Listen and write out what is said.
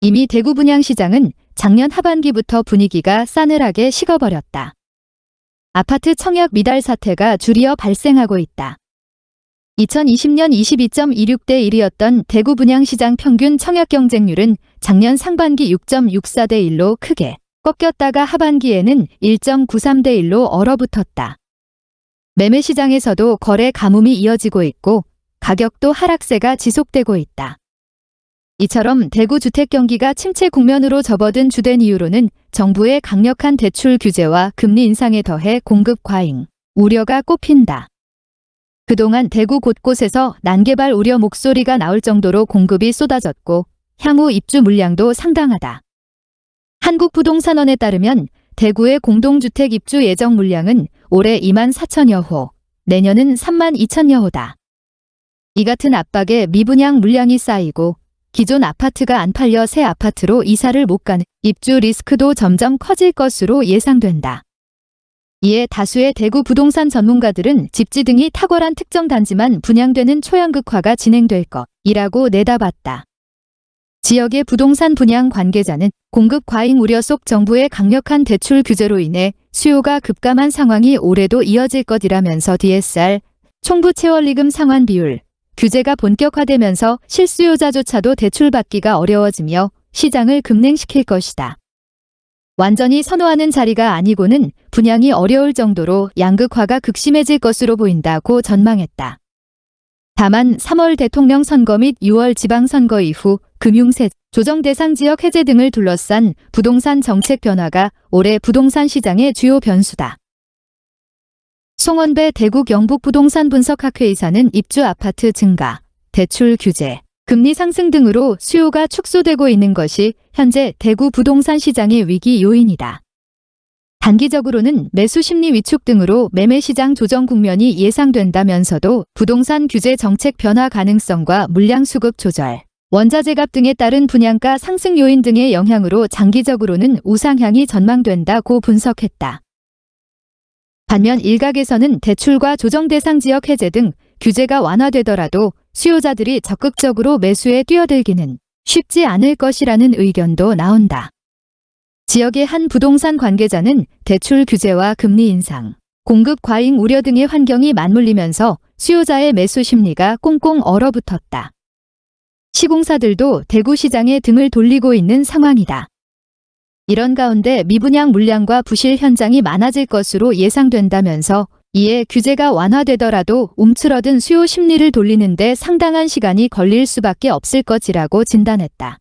이미 대구 분양시장은 작년 하반기부터 분위기가 싸늘하게 식어버렸다. 아파트 청약 미달 사태가 줄이어 발생하고 있다. 2020년 22.26대 1이었던 대구 분양시장 평균 청약 경쟁률은 작년 상반기 6.64대 1로 크게 꺾였다가 하반기에는 1.93대 1로 얼어붙었다. 매매 시장에서도 거래 가뭄이 이어지고 있고 가격도 하락세가 지속되고 있다. 이처럼 대구 주택 경기가 침체 국면으로 접어든 주된 이유로는 정부의 강력한 대출 규제와 금리 인상에 더해 공급 과잉, 우려가 꼽힌다. 그동안 대구 곳곳에서 난개발 우려 목소리가 나올 정도로 공급이 쏟아졌고 향후 입주 물량도 상당하다. 한국부동산원에 따르면 대구의 공동주택 입주 예정 물량은 올해 2만 4천여 호, 내년은 3만 2천여 호다. 이 같은 압박에 미분양 물량이 쌓이고 기존 아파트가 안 팔려 새 아파트로 이사를 못 가는 입주 리스크도 점점 커질 것으로 예상된다. 이에 다수의 대구 부동산 전문가들은 집지 등이 탁월한 특정 단지만 분양되는 초연극화가 진행될 것이라고 내다봤다. 지역의 부동산 분양 관계자는 공급 과잉 우려 속 정부의 강력한 대출 규제로 인해 수요가 급감한 상황이 올해도 이어질 것이라면서 DSR, 총부 채월리금 상환 비율, 규제가 본격화되면서 실수요자조차도 대출받기가 어려워지며 시장을 급냉시킬 것이다. 완전히 선호하는 자리가 아니고는 분양이 어려울 정도로 양극화가 극심해질 것으로 보인다고 전망했다. 다만 3월 대통령 선거 및 6월 지방선거 이후 금융세, 조정 대상 지역 해제 등을 둘러싼 부동산 정책 변화가 올해 부동산 시장의 주요 변수다. 송원배 대구 경북 부동산 분석학회 이사는 입주 아파트 증가, 대출 규제, 금리 상승 등으로 수요가 축소되고 있는 것이 현재 대구 부동산 시장의 위기 요인이다. 단기적으로는 매수 심리 위축 등으로 매매 시장 조정 국면이 예상된다면서도 부동산 규제 정책 변화 가능성과 물량 수급 조절, 원자재 값 등에 따른 분양가 상승 요인 등의 영향으로 장기적으로는 우상향이 전망된다고 분석했다. 반면 일각에서는 대출과 조정 대상 지역 해제 등 규제가 완화되더라도 수요자들이 적극적으로 매수에 뛰어들기는 쉽지 않을 것이라는 의견도 나온다. 지역의 한 부동산 관계자는 대출 규제와 금리 인상, 공급 과잉 우려 등의 환경이 맞물리면서 수요자의 매수 심리가 꽁꽁 얼어붙었다. 시공사들도 대구 시장에 등을 돌리고 있는 상황이다. 이런 가운데 미분양 물량과 부실 현장이 많아질 것으로 예상된다면서 이에 규제가 완화되더라도 움츠러든 수요 심리를 돌리는데 상당한 시간이 걸릴 수밖에 없을 것이라고 진단했다.